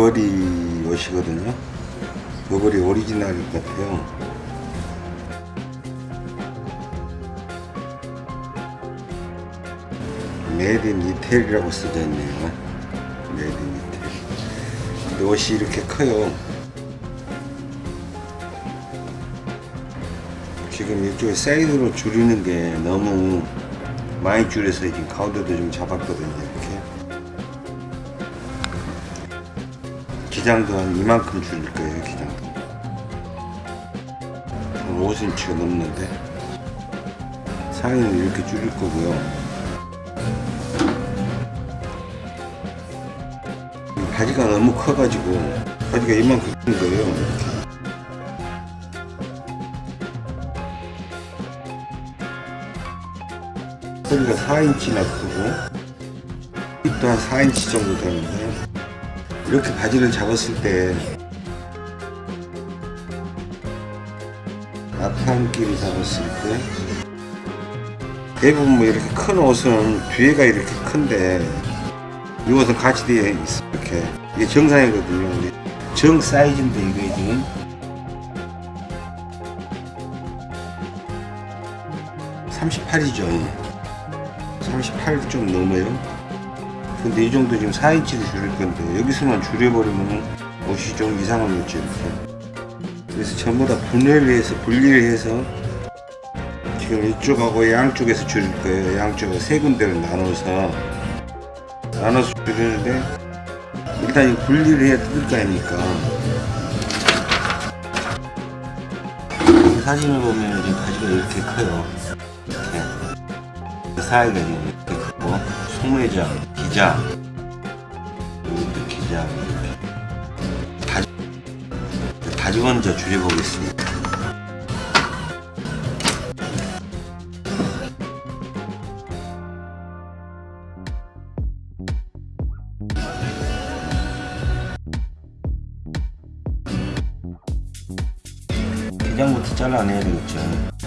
버버리 옷이거든요. 버버리 오리지널 같아요. made in 이태리라고 써져 있네요. made in 이태리. 근데 옷이 이렇게 커요. 지금 이쪽에 사이드로 줄이는 게 너무 많이 줄여서 지금 가운데도 좀 잡았거든요. 기장도 한 이만큼 줄일 거예요. 기장도. 한 5cm가 넘는데 상의는 이렇게 줄일 거고요. 바지가 너무 커가지고 바지가 이만큼 큰 거예요. 이렇게. 허리가 4인치나 크고 힙도 한 4인치 정도 되는데 이렇게 바지를 잡았을 때 앞판끼리 잡았을 때 대부분 뭐 이렇게 큰 옷은 뒤에가 이렇게 큰데 이 옷은 같이 되어 있어. 이렇게. 이게 정상이거든요. 정 사이즈인데 이게 지금. 38이죠. 38좀 넘어요 근데 이 정도 지금 4인치를 줄일 건데 여기서만 줄여버리면 옷이 좀 이상하겠죠 이렇게 그래서 전부 다 분해를 해서 분리를 해서 지금 이쪽하고 양쪽에서 줄일 거예요. 양쪽에 세 군데를 나눠서. 나눠서 줄이는데 일단 이 분리를 해야 뜯을 거 아닙니까? 사진을 보면 지금 바지가 이렇게 커요. 이렇게 그 사이가 지금 이렇게 크고 소매장, 기장 이렇게 다시 다시 먼저 줄여보겠습니다. 기장부터 잘라내야 되겠죠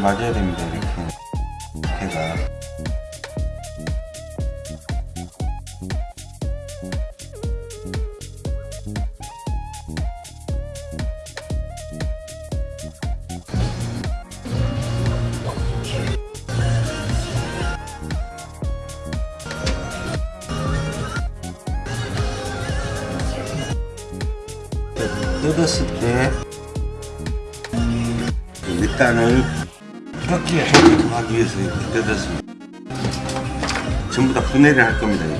맞아야 됩니다 분해를 할 겁니다.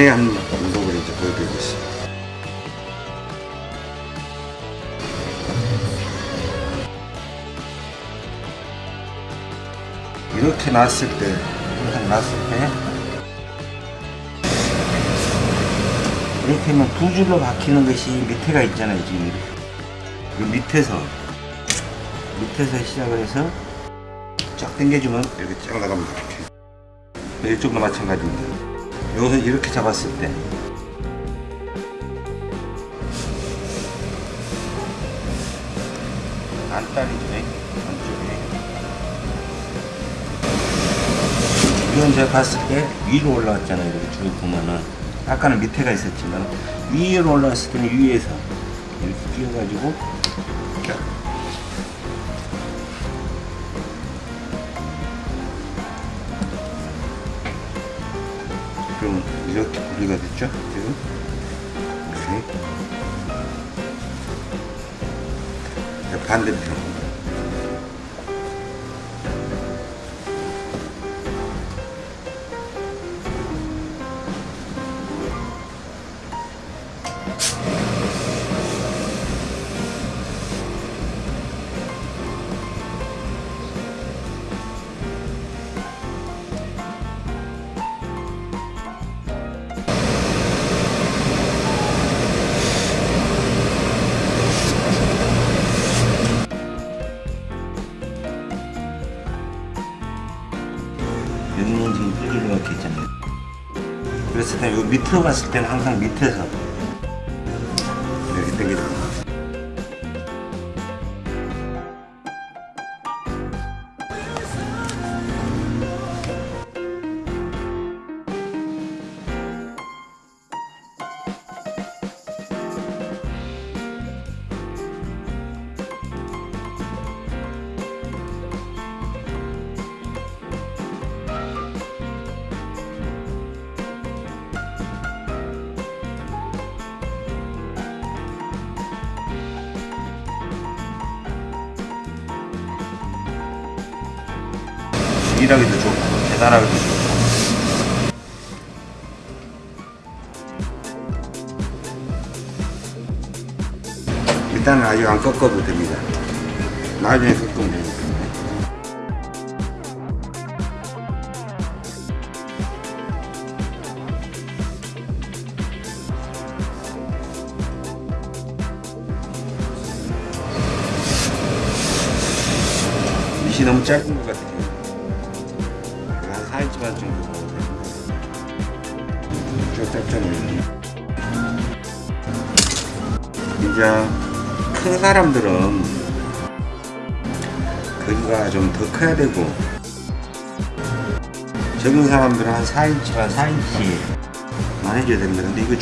분해한 모습을 이제 보여드리고 있습니다. 이렇게 놨을 때, 이렇게 놨을 때, 이렇게 하면 두 줄로 박히는 것이 밑에가 있잖아요, 지금. 그 밑에서, 밑에서 시작을 해서 쫙 당겨주면 이렇게 쫙 나갑니다. 이렇게. 이쪽도 마찬가지입니다. 여기서 이렇게 잡았을 때, 안달이죠, 안쪽에. 이건 제가 봤을 때 위로 올라왔잖아요. 이렇게 쭉 보면은 아까는 밑에가 있었지만 위로 올라왔을 때는 위에서 이렇게 끼워가지고 때 여기 밑으로 갔을 때는 항상 밑에서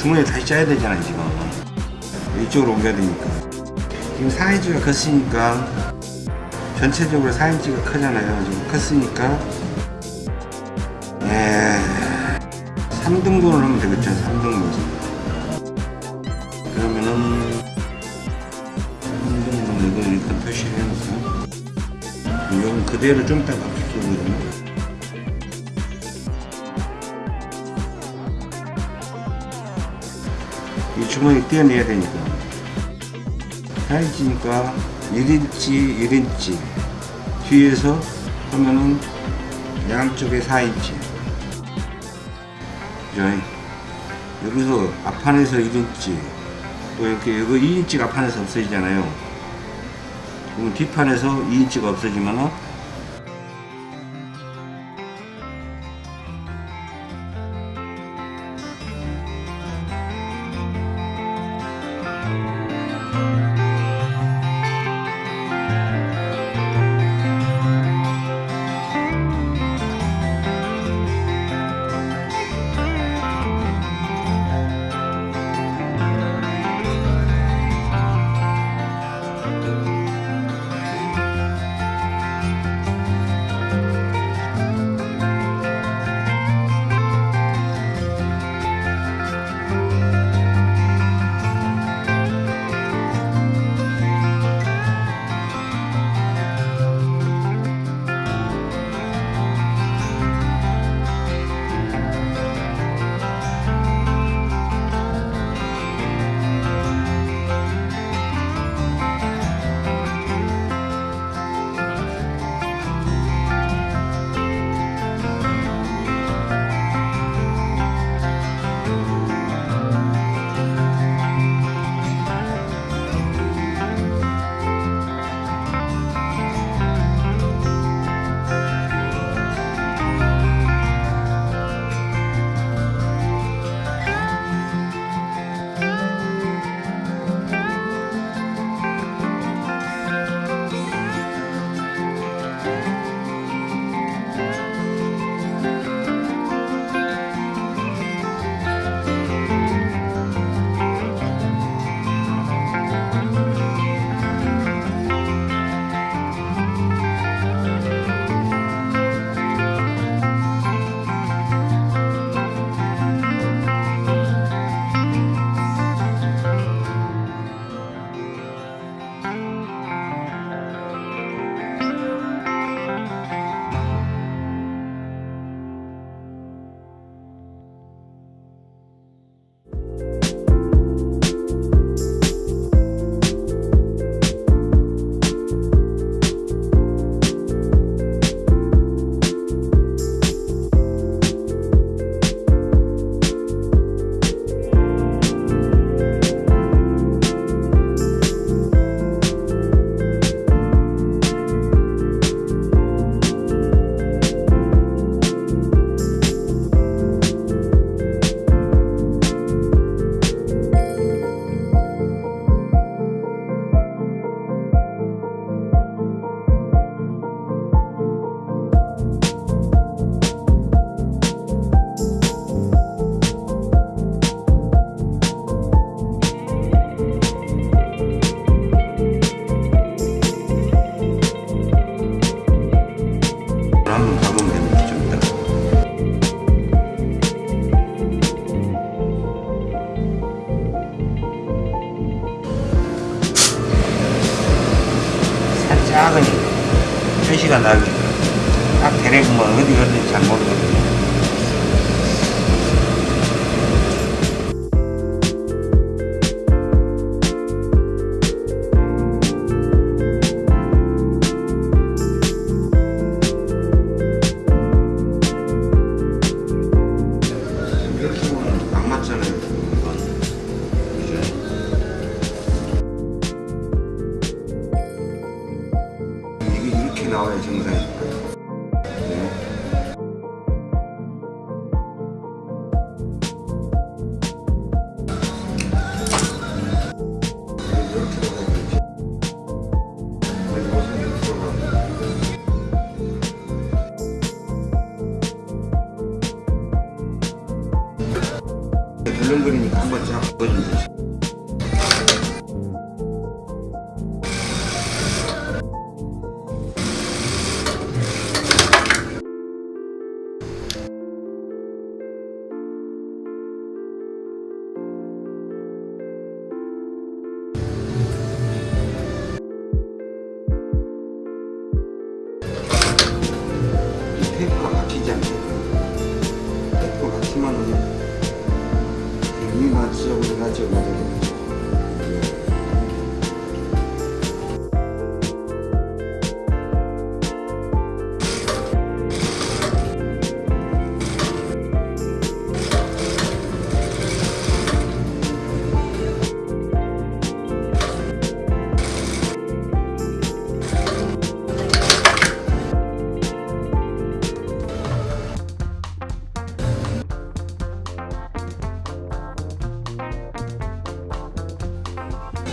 중간에 다시 짜야 되잖아요 지금. 이쪽으로 옮겨야 되니까. 지금 4인치가 컸으니까 전체적으로 4인치가 크잖아요. 지금 컸으니까. 예, 3등분을 하면 되겠죠 3등분. 그러면은 3등분 이거 일단 표시를 해놓고 이건 그대로 좀 이따 바 이 주머니 떼어내야 되니까. 4인치니까 1인치 1인치. 뒤에서 하면은 양쪽에 4인치. 그죠? 여기서 앞판에서 1인치. 또 이렇게 여기 2인치가 앞판에서 없어지잖아요. 그럼 뒷판에서 2인치가 없어지면은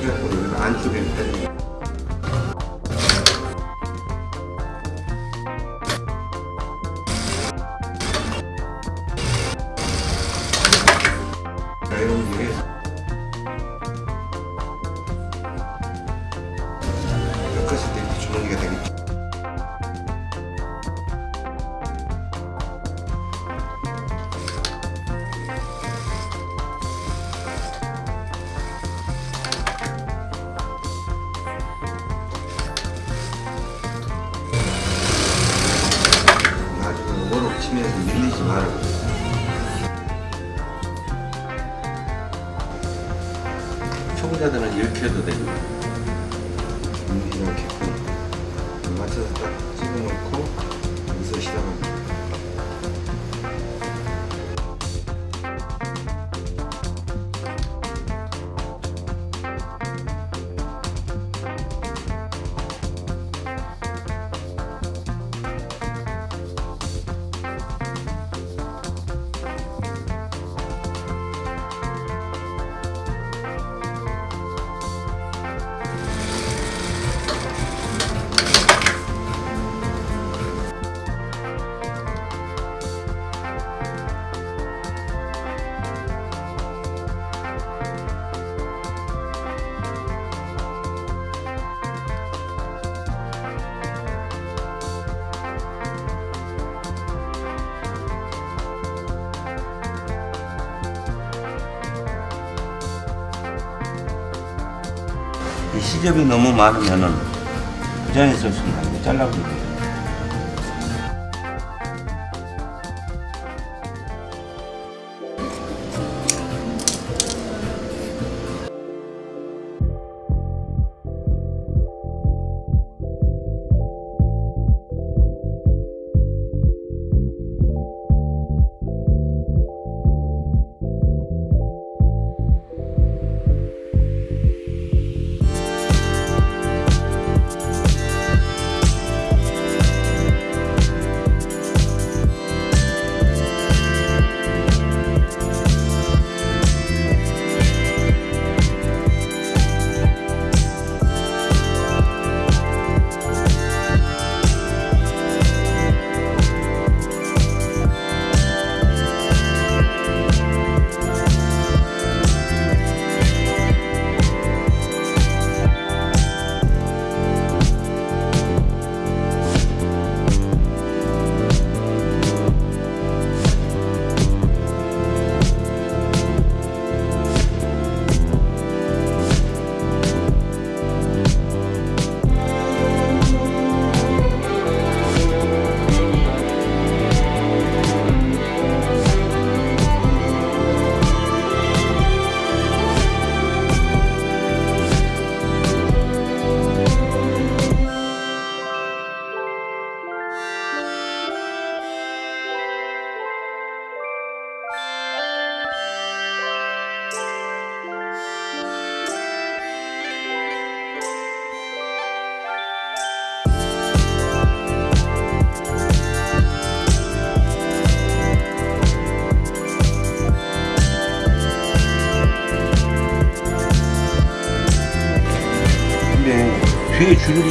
해갖고 여기는 안쪽에 있는 지점이 너무 많으면은 그 자리에서 순간 잘라버리고.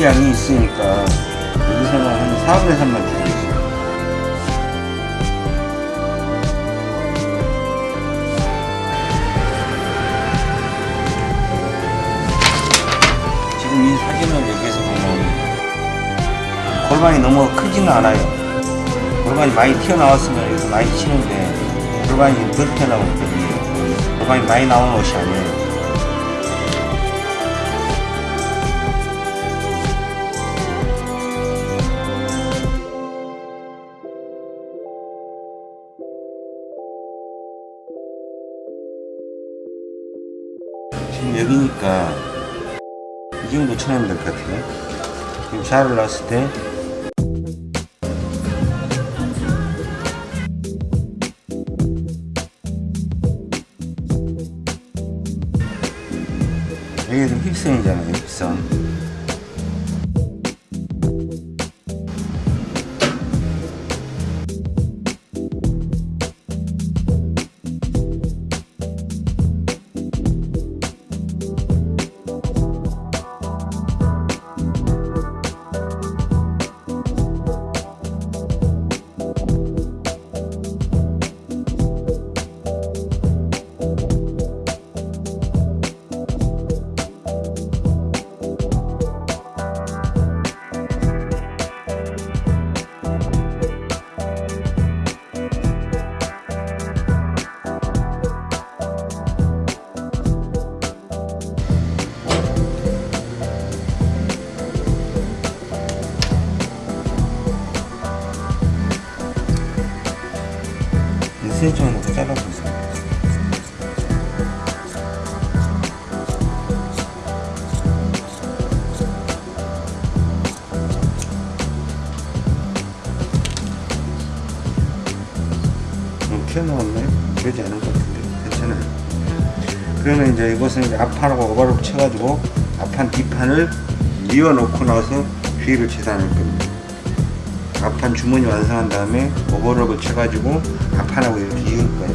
양이 있으니까 여기서는 한 4분의 3만 줄이겠어요. 지금 이 사진을 여기서 보면 골반이 너무 크지는 않아요. 골반이 많이 튀어나왔으면 여기서 많이 치는데 골반이 그렇게 나오기 때문에 골반이 많이 나오는 옷이 아니에요. 샤를 놨을 때 이제 이것은 이제 앞판하고 오버를 쳐가지고 앞판 뒷판을 이어 놓고 나서 뒤를 재단할 겁니다 앞판 주머니 완성한 다음에 오버럭을 쳐가지고 앞판하고 이렇게 이을 거예요.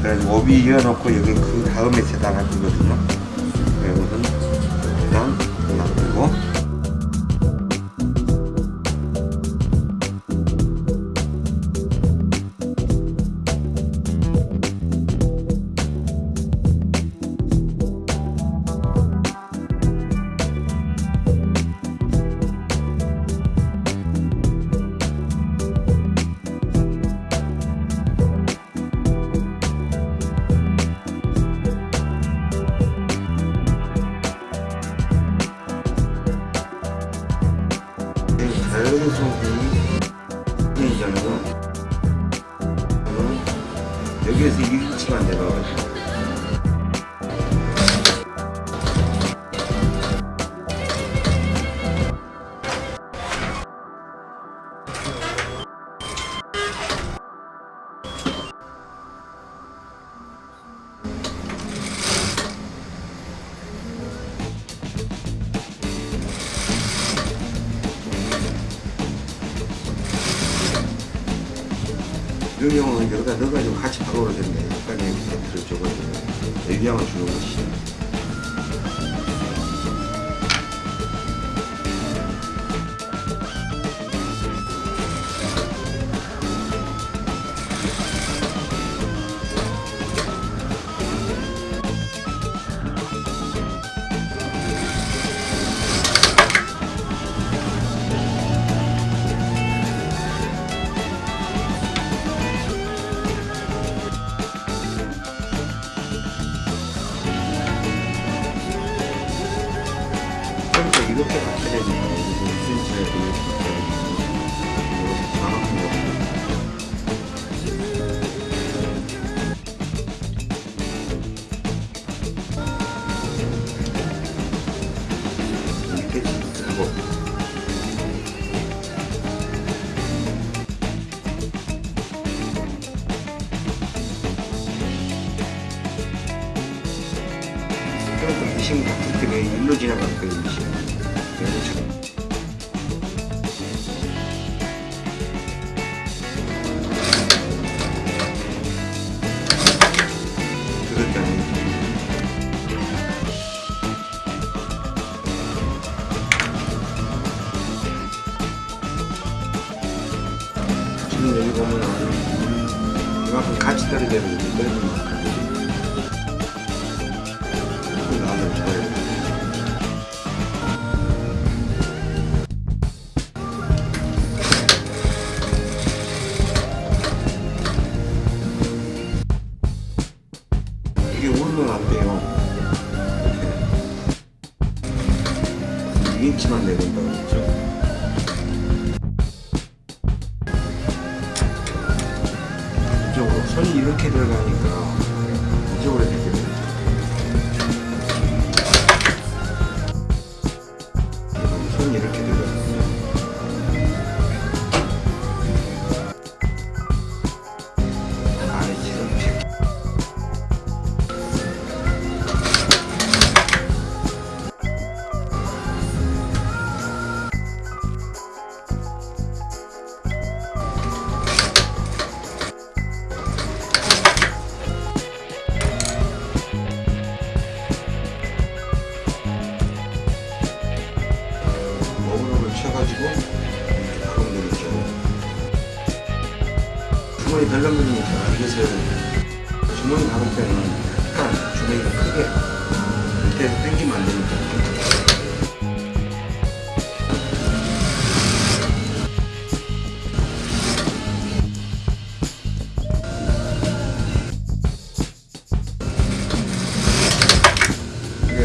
그래가지고 오비 이어놓고 여기 그 다음에 재단할 거거든요.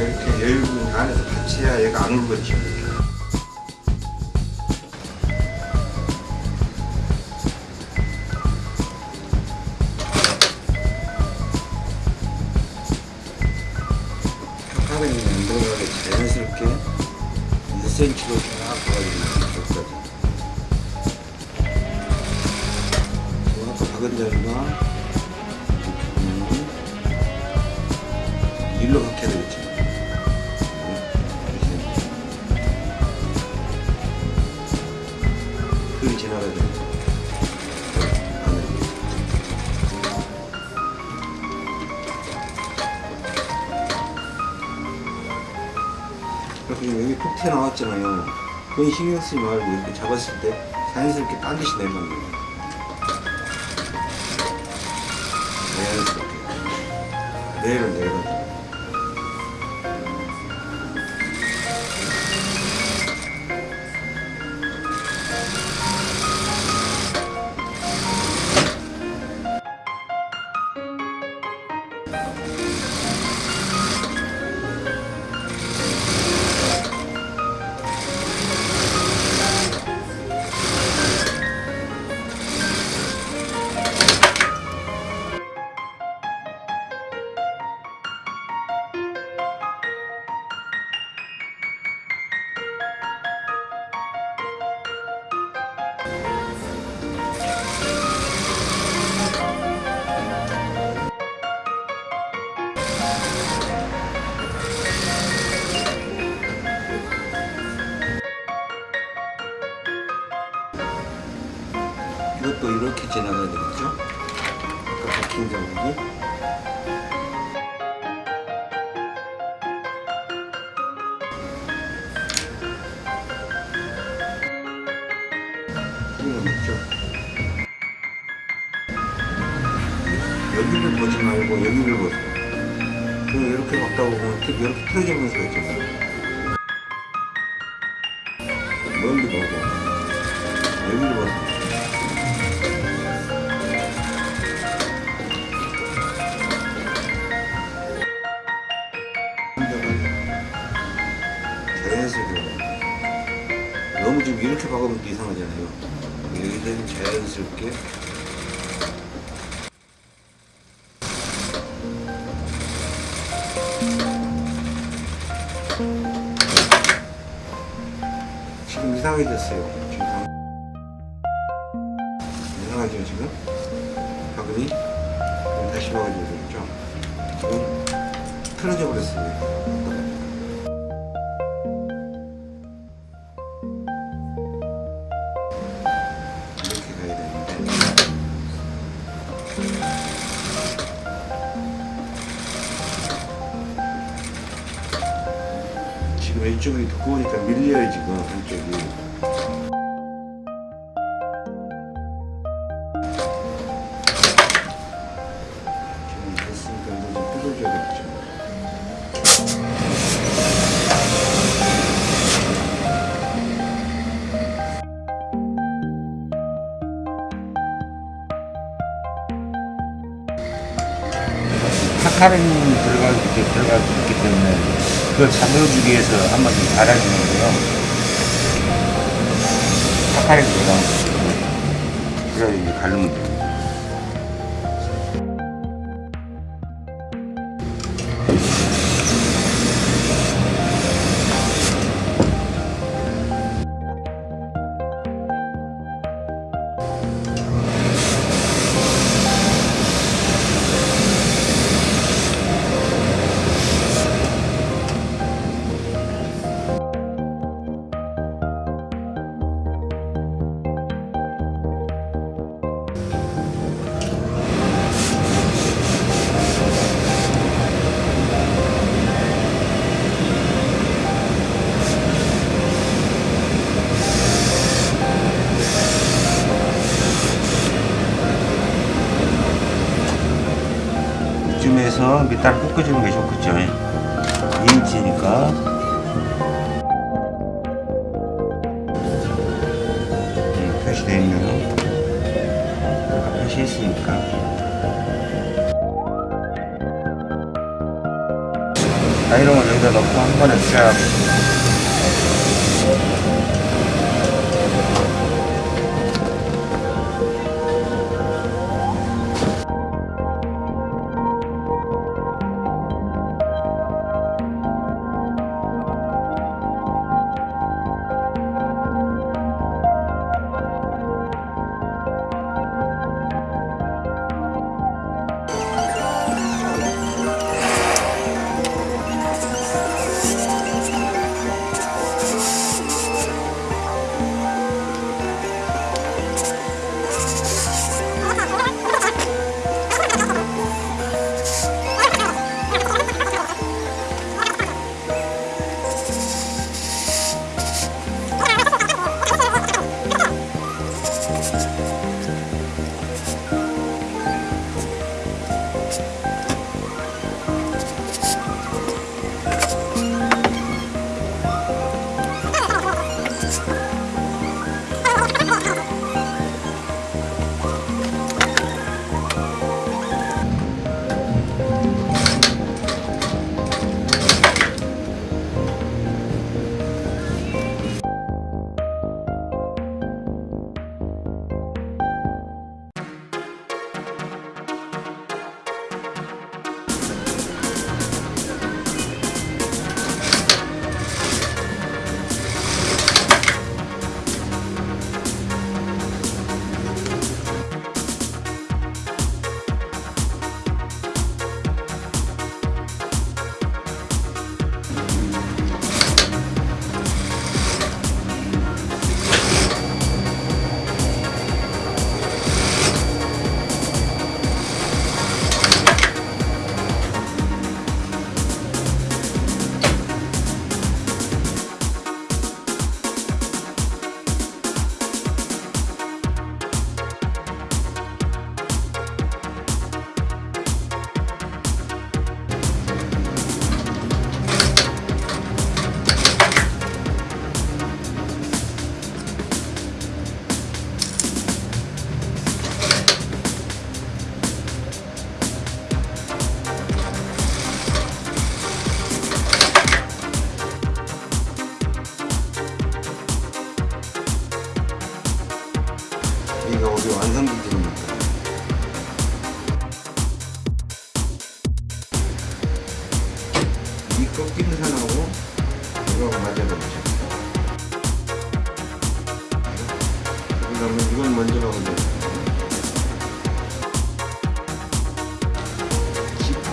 이렇게 열고 안에서 받쳐야 얘가 안 울거든요. 신경 쓰지 말고 이렇게 잡았을 때 자연스럽게 딴짓이 내려가는 거예요 여기는 자연스럽게. 지금 이상하게 됐어요. 지금 이상하죠 지금? 바구니 다시 와가지고 좀 지금 틀어져 버렸어요. 이쪽이 두꺼우니까 밀려요 지금. 한쪽이. 카카롱 들어가고 이렇게 들어가고 그걸 잠겨주기 위해서 한번 좀 갈아주는 거예요. 파카리 들어가면 그래 이제 갈면 돼요.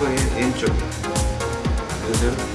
In intro.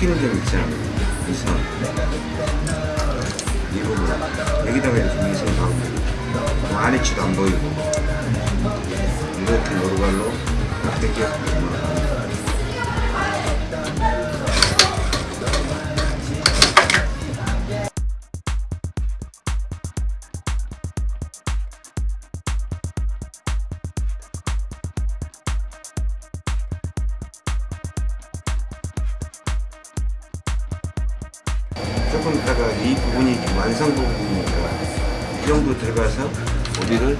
튀는 점이 있잖아요? 이상 이 부분 여기다가 이렇게 이상 가고 뭐 안에 치도 안 보이고. 이렇게 노루갈로 딱 당겨서 조금 다가 이 부분이 완성 부분이니까 이 정도 들어가서 어디를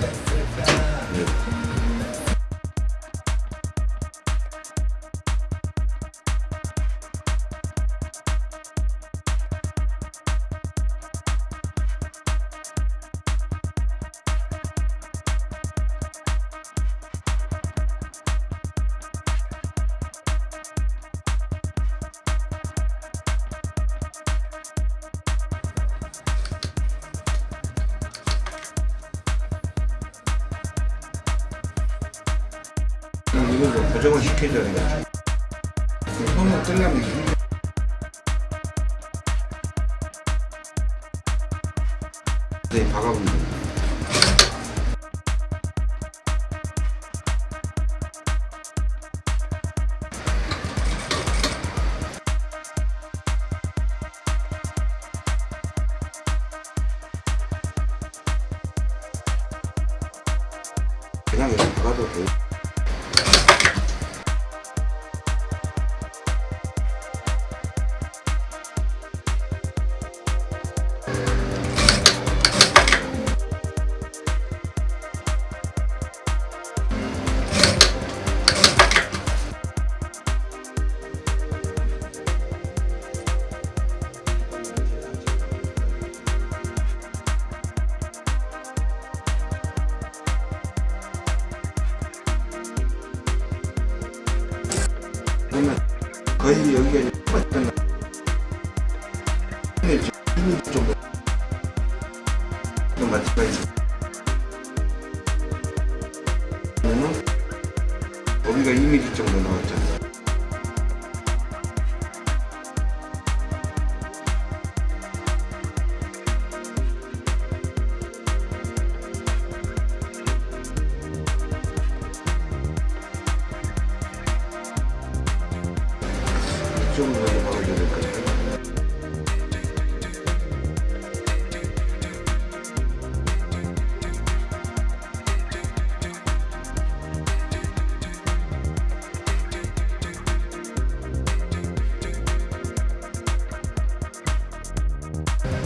Bye.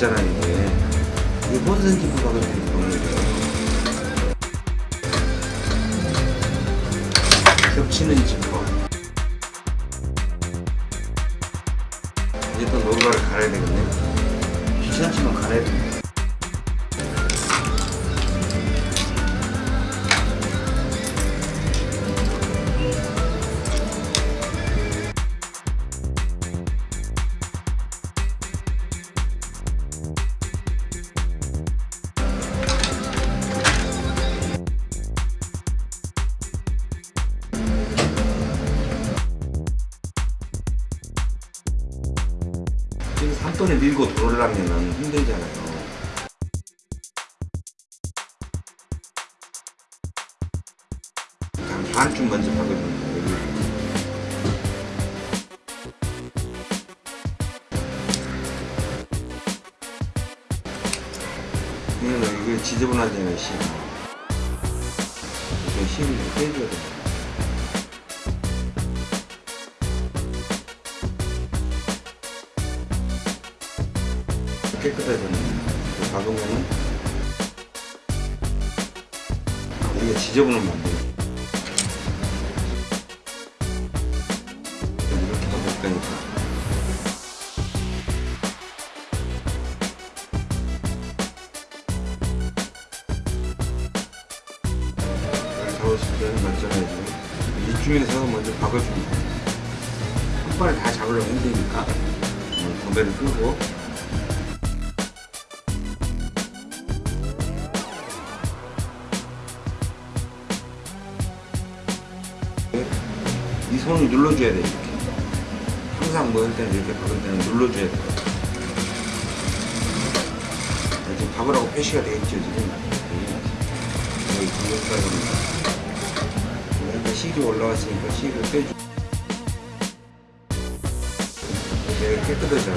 있잖아요. 지금 한 번에 밀고 들어오려면 힘 깨끗하잖아요. 이거 박으면은 이게 지저분하면 안 돼요. 이렇게 박을 거니까. 잡았을 때는 맞잖아요. 이쯤에서 먼저 박아줍니다. 한 번에 다 잡으려면 힘드니까 어, 건배를 끄고 눌러줘야 돼 이렇게. 항상 뭐할 때는 이렇게 박을 때는 눌러줘야 돼. 지금 박으라고 표시가 돼 있죠 지금. 여기 공격사입니다. 이렇게 실이 올라왔으니까 실을 빼주 이렇게 깨끗하지 나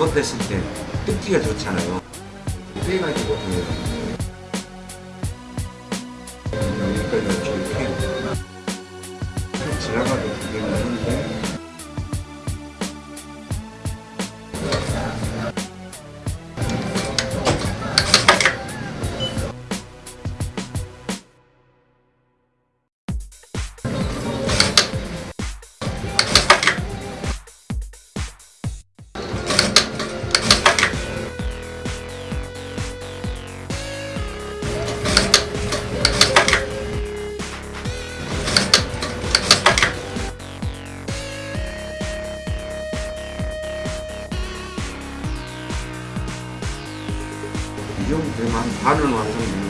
잘못됐을 때 뜯기가 좋잖아요. 반은 거죠.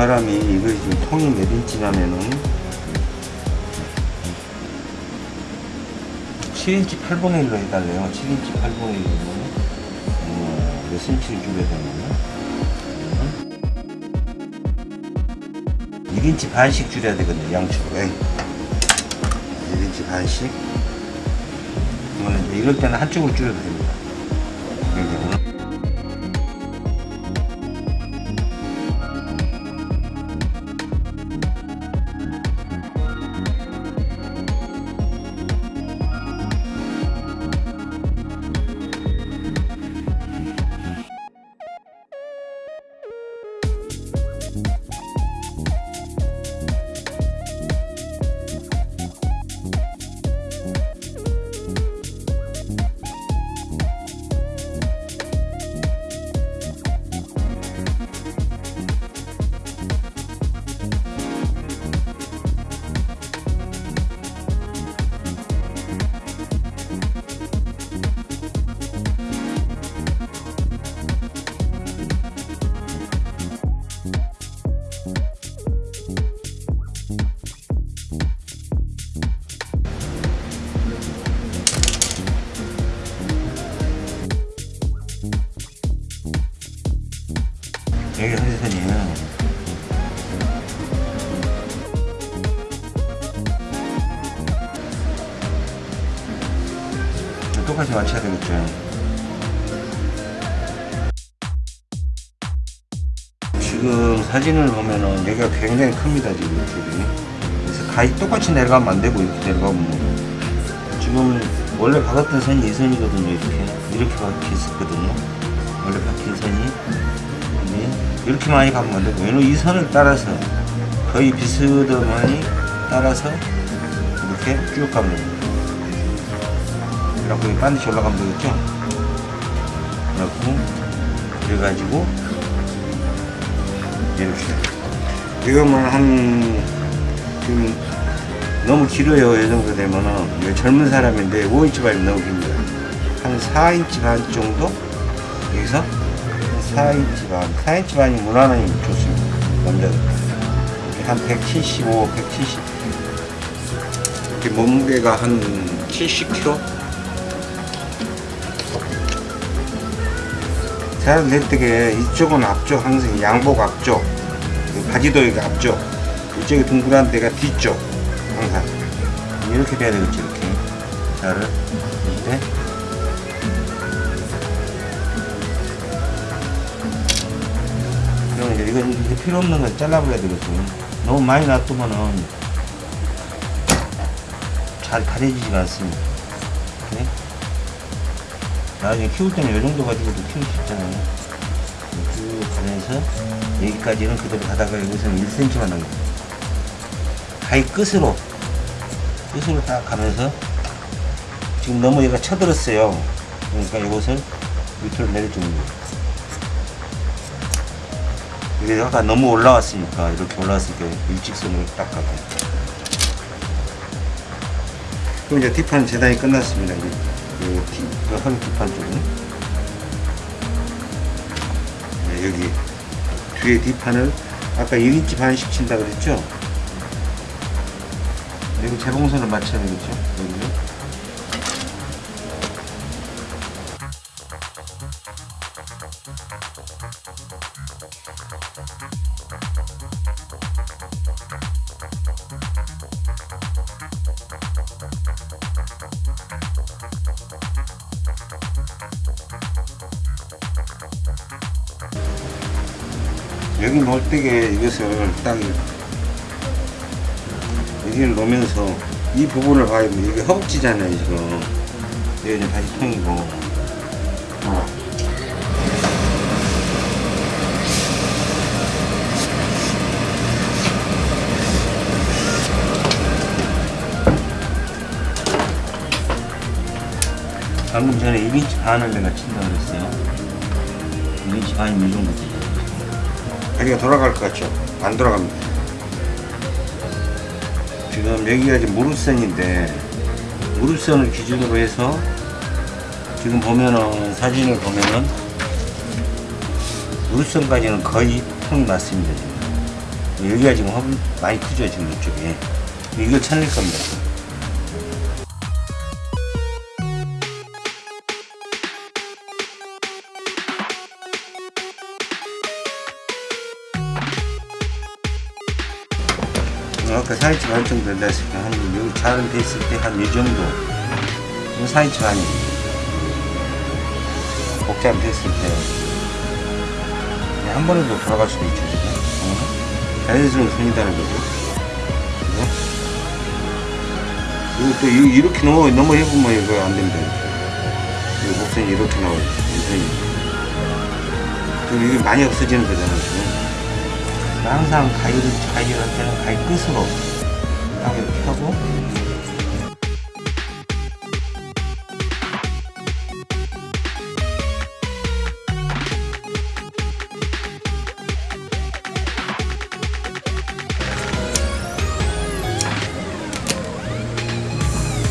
사람이 이거 지금 통이 몇 인치냐면은 7인치 8분의 1로 해달래요. 7인치 8분의 1로 어, 몇 센치를 줄여야 되냐면 1인치 반씩 줄여야 되거든요. 양쪽에 1인치 반씩 이럴 때는 한쪽으로 줄여도 됩니다. 굉장히 큽니다, 지금 이쪽이. 그래서 가위 똑같이 내려가면 안 되고, 이렇게 내려가면. 지금 원래 박았던 선이 이 선이거든요, 이렇게. 이렇게 박혀 있었거든요. 원래 박힌 선이. 네. 이렇게 많이 가면 안 되고 왜냐면 이 선을 따라서 거의 비스듬하니 따라서 이렇게 쭉 가면 됩니다 그래갖고 반드시 올라가면 되겠죠 그래갖고 그래가지고 이렇게 이거만 한 지금 너무 길어요. 이 정도 되면은. 젊은 사람인데 5인치 반이 너무 깁니다. 한 4인치 반 정도? 여기서? 4인치 반. 4인치 반이 무난하니 좋습니다. 이렇게 한 175, 170 이렇게 몸무게가 한 70kg 자를 낼 때게 이쪽은 앞쪽 항상 양복 앞쪽. 그 바지도 여기 앞쪽 이쪽에 둥그란 데가 뒤쪽 항상. 이렇게 돼야 되겠지 이렇게. 자를 이때 그럼 이제 이건 이게 필요 없는 건 잘라버려야 되거든. 너무 많이 놔두면은 잘 다려지지가 않습니다. 이렇게. 나중에 키울 때는 이 정도 가지고도 키울 수 있잖아요 쭉 가면서 여기까지는 그대로 가다가 여기서는 1cm만 남겨 가위 끝으로 끝으로 딱 가면서 지금 너무 얘가 쳐들었어요. 그러니까 이것을 밑으로 내려주는 거예요. 이게 아까 너무 올라왔으니까 이렇게 올라왔으니까 일직선으로 딱 가고 그럼 이제 뒷판 재단이 끝났습니다 이제 그 뒤, 그 허리 뒷판 쪽은 네, 여기 뒤에 뒷판을 아까 1인치 반씩 친다 그랬죠? 여기 재봉선을 맞춰야 되겠죠? 여기를 이것을 딱 여기를 놓으면서 이 부분을 봐야 돼. 이게 허벅지잖아요 지금 여기 이제 다시 통이고 방금 전에 1인치 반을 내가 친다고 그랬어요 1인치 반이면 이 정도 되죠 다리가 돌아갈 것 같죠? 안 돌아갑니다. 지금 여기가 지금 무릎선인데 무릎선을 기준으로 해서 지금 보면은 사진을 보면은 무릎선까지는 거의 통이 맞습니다 지금. 여기가 지금 허벅 많이 크죠 지금 이쪽에. 이걸 찾을 겁니다 아까 4인치 반 정도 된다 했을 때 한 여기 잘은 됐을 때 한 이 정도 지금 4인치 반이 복잡 됐을 때 한 번에 더 돌아갈 수도 있죠 지금. 어? 자연스러운 손이다는 거죠. 그죠? 이거 또 이- 이렇게 넘어 넘어 해보면 이거 안 됩니다 이 목선이 이렇게 나와요 이 선이. 그럼 이게 많이 없어지는 거잖아요 지금. 항상 가위를 가위를 할 때는 가위 끝으로 딱 이렇게 하고.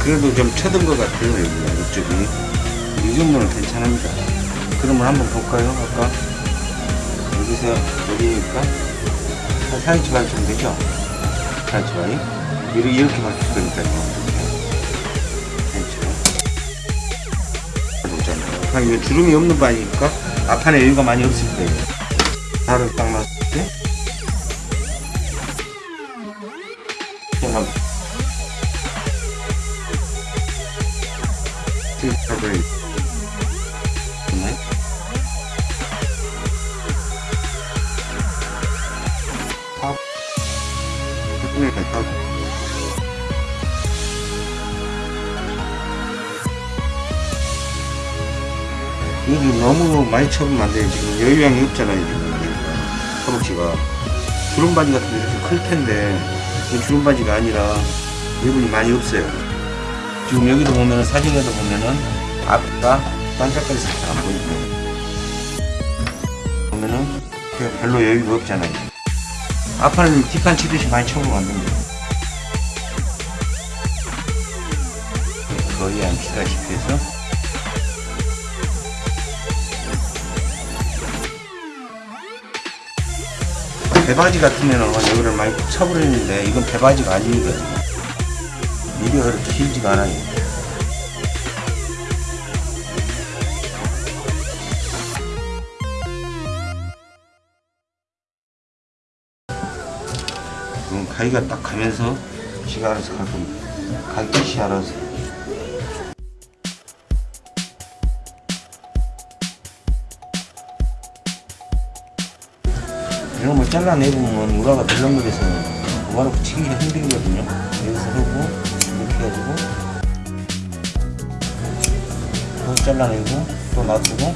그래도 좀 쳐든 것 같아요 여기가 이쪽이. 이 정도는 괜찮습니다. 그러면 한번 볼까요 아까? 여기서 여기니까? 한 4인치 반 정도 되죠? 4인치 반 이 이렇게, 이렇게 맞출 거니까요 이렇게 4인치 반 아, 이거 주름이 없는 반이니까 앞판에 여유가 많이 없을 발을 딱놨 쳐보면 안 돼요 지금 여유양이 없잖아요 지금. 허벅지가. 주름바지 같은 게 이렇게 클 텐데 이 주름바지가 아니라 여분이 많이 없어요. 지금 여기도 보면은 사진에도 보면은 앞가 반짝거리 살짝 안 보이고. 보면은 별로 여유가 없잖아요. 앞판은 뒷판 치듯이 많이 쳐보면 안 됩니다. 거의 안 치다시피 해서 배바지 같으면 여기를 많이 쳐버리는데 이건 배바지가 아니거든요 미디어 그렇게 길지가 않아요. 음, 가위가 딱 가면서 시가 알아서 갈 겁니다 갈듯이 알아서 잘라내보면 우라가 덜렁거려서 우라가 치기가 힘들거든요. 여기서 하고 이렇게 해가지고 또 잘라내고 또 놔두고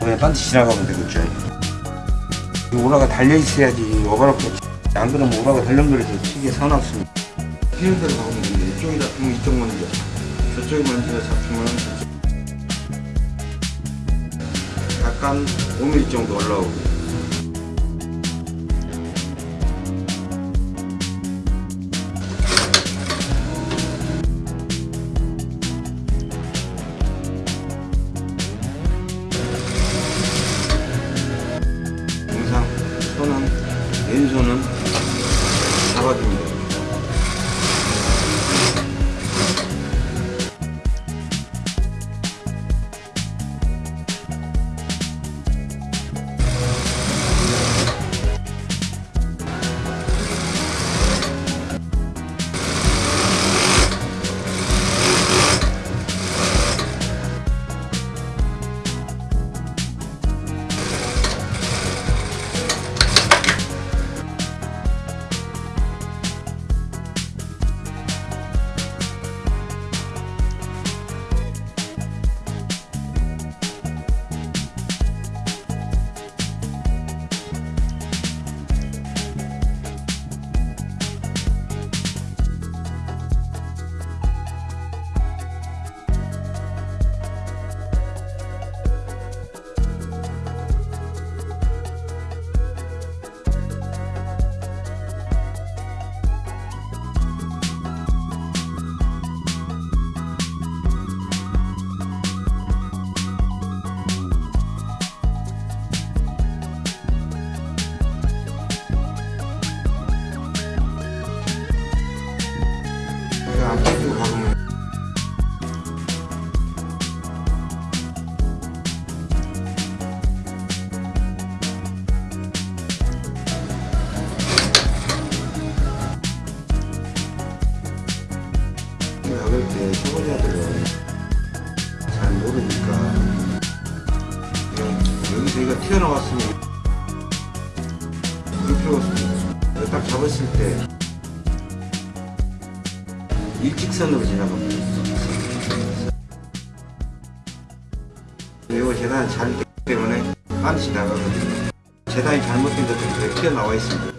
그냥 반드시 지나가면 되겠죠. 이 오라가 달려 있어야지 오바로크 안 그러면 오라가 덜렁거려서 치기에 사납습니다. 필요한 대로 가면 되는데 이쪽이 잡히면 이쪽 먼저 저쪽이 먼저 잡히면 약간 5mm 정도 올라오고 일직선으로 지나갑니다. 이거 재단이 잘 됐기 때문에 반드시 나가거든요. 재단이 잘못된 것들이 튀어나와 있습니다.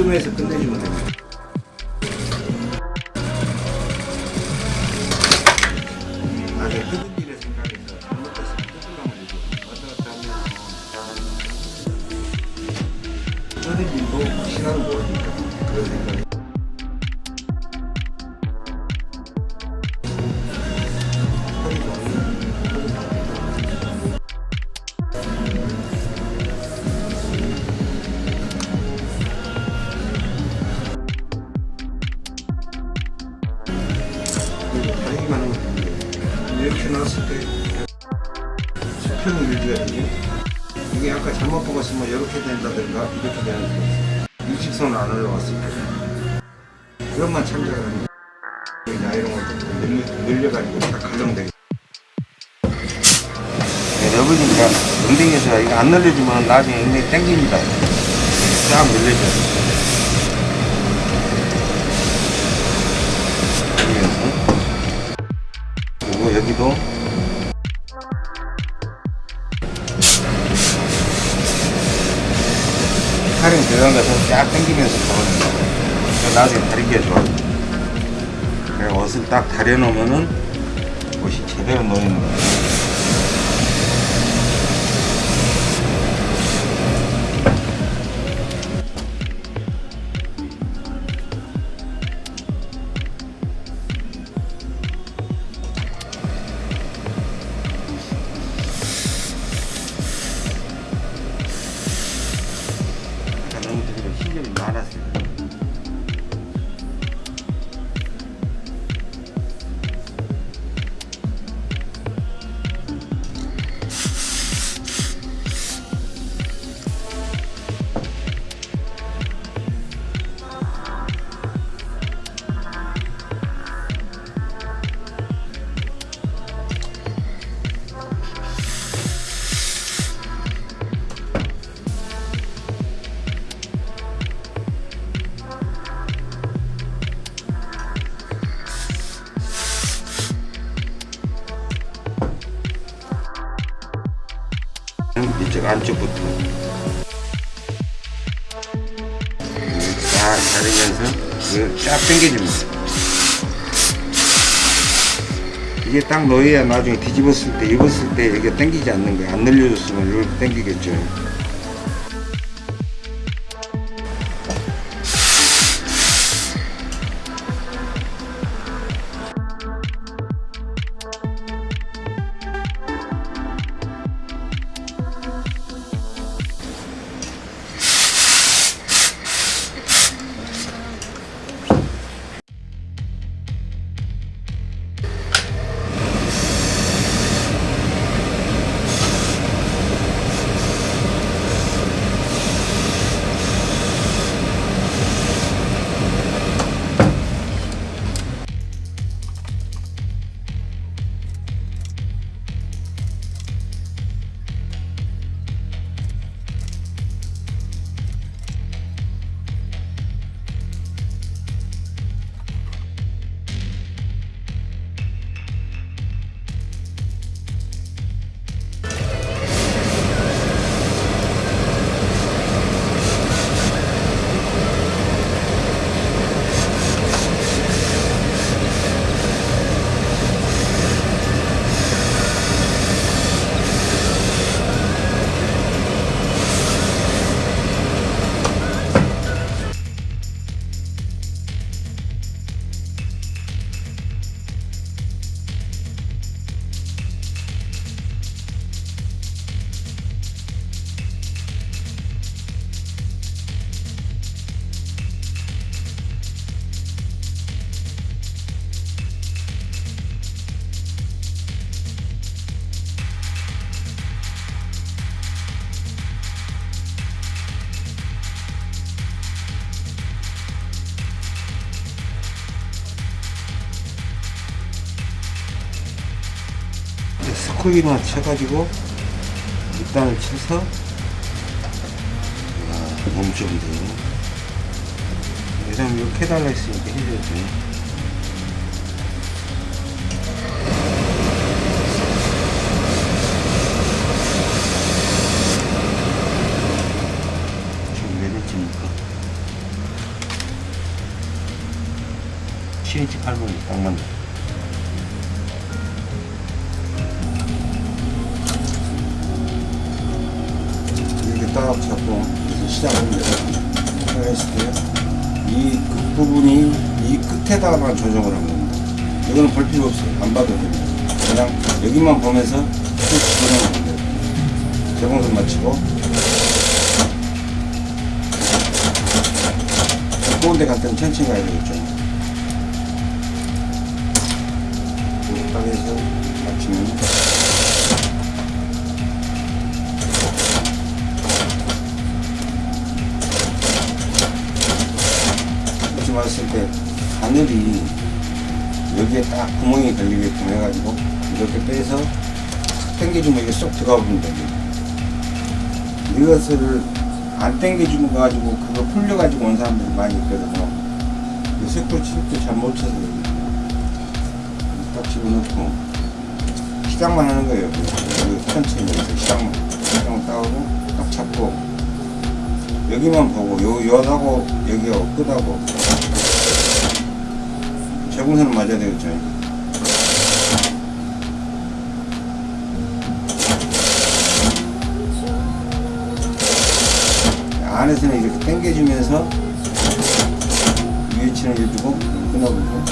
이쯤에서 끝내주면 뜯은 일도 시간을 모르니까 그런 생각이 나중에 엉덩이 땡깁니다. 쫙. 그러면서 그리고 여기도 팔이 들어간 것을 쫙 잡아준다. 그러니까 나중에 다리기가 좋아요. 그래 옷을 딱 다려놓으면은 딱 놓여야 나중에 뒤집었을 때 입었을 때 이게 당기지 않는 거야. 안 늘려줬으면 이렇게 당기겠죠. 흙이나 쳐가지고 밑단을 쳐서 와, 너무 좋은데요 왜냐면 이렇게 해달라 했으니까 해줘야 돼요 시인치 8분이 딱 맞네. 끝에다가만 조정을 한 겁니다. 이거는 볼 필요 없어요. 안 봐도 됩니다. 그냥 여기만 보면서 쭉 조정을 하면 돼요. 재봉선 맞추고 가까운 데갈 때는 천천히 가야 되겠죠. 이렇게 딱 해서 맞추면 이렇게 봤을 때 바늘이 여기에 딱 구멍이 걸리게끔 해가지고 이렇게 빼서 탁 당겨주면 이게 쏙 들어가 버린다. 이것을 안 당겨주고 가지고 그거 풀려가지고 온 사람들이 많이 있거든요. 스크루 칩도 잘못 쳐서 딱 집어넣고 시작만 하는 거예요. 여기 천천히 여기서 시작만 시작만 따고 딱 잡고 여기만 보고 요 여하고 여기하고 끝하고 제공선은 맞아야 되겠죠. 안에서는 이렇게 당겨주면서 위에 치는 해주고 끊어보고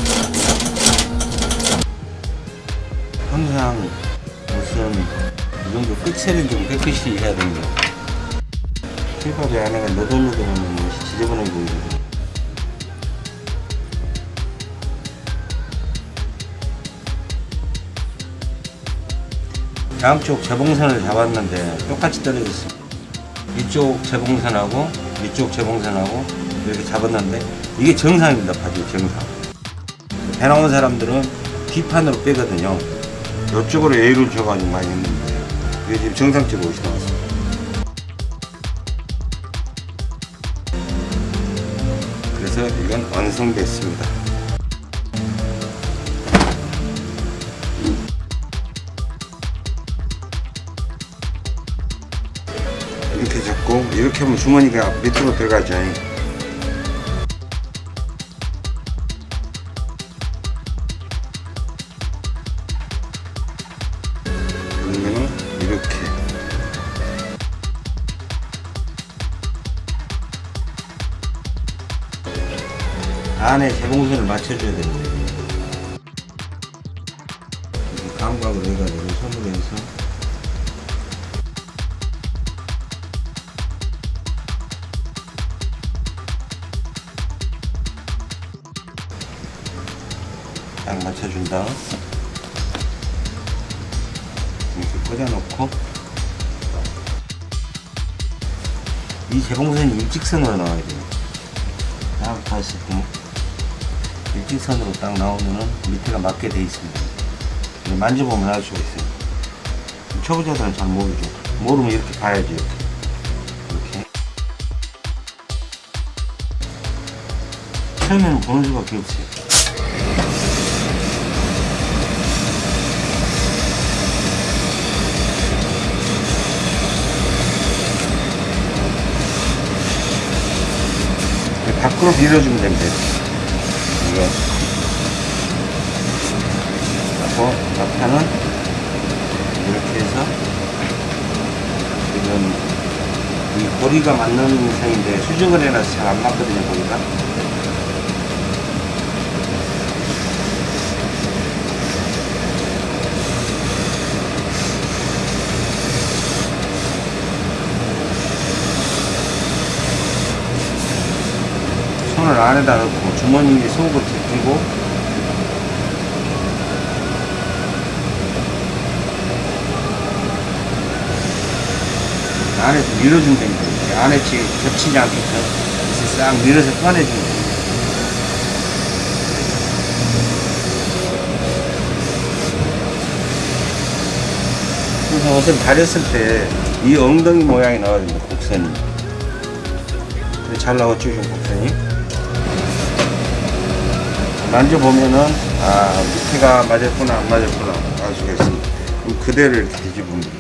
항상 무슨 이 정도 끝을 좀 깨끗이 해야 됩니다. 칠밥이 안에가 너덜너덜하면 지저분해 보이거든요. 양쪽 재봉선을 잡았는데 똑같이 떨어졌습니다. 이쪽 재봉선하고 이쪽 재봉선하고 이렇게 잡았는데 이게 정상입니다. 바지 정상. 배 나온 사람들은 뒷판으로 빼거든요. 이쪽으로 A를 줘가지고 많이 했는데 이게 지금 정상적으로 옷이 나왔어요. 그래서 이건 완성됐습니다. 주머니가 밑으로 들어가죠. 이렇게 꽂아놓고 이 재봉선이 일직선으로 나와야 돼요 딱 봤을 때 일직선으로 딱 나오면은 밑에가 맞게 돼 있습니다. 만져보면 알 수가 있어요. 초보자들은 잘 모르죠. 모르면 이렇게. 이렇게. 이렇게. 처음에는 보는 수밖에 없어요. 밖으로 밀어주면 됩니다. 이거. 하고, 앞판은 이렇게 해서, 지금, 이 고리가 맞는 상인데, 수정을 해놔서 잘 안 맞거든요, 고리가. 손을 안에다 넣고 주머니에 속을 뒤고 안에서 밀어주면 됩니다. 안에 지금 겹치지 않게끔 싹 밀어서 꺼내주면 됩니다. 그래서 옷을 다렸을 때 이 엉덩이 모양이 나와야 됩니다. 곡선이. 잘 나왔죠, 지금 곡선이? 만져보면은 아 밑에가 맞았구나 안 맞았구나 알 수가 있습니다. 그럼 그대로 이렇게 뒤집으면 됩니다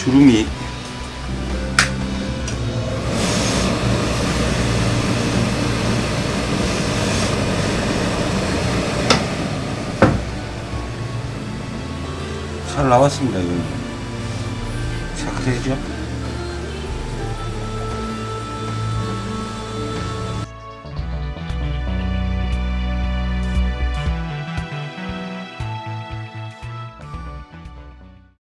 주름이. 잘 나왔습니다 이건.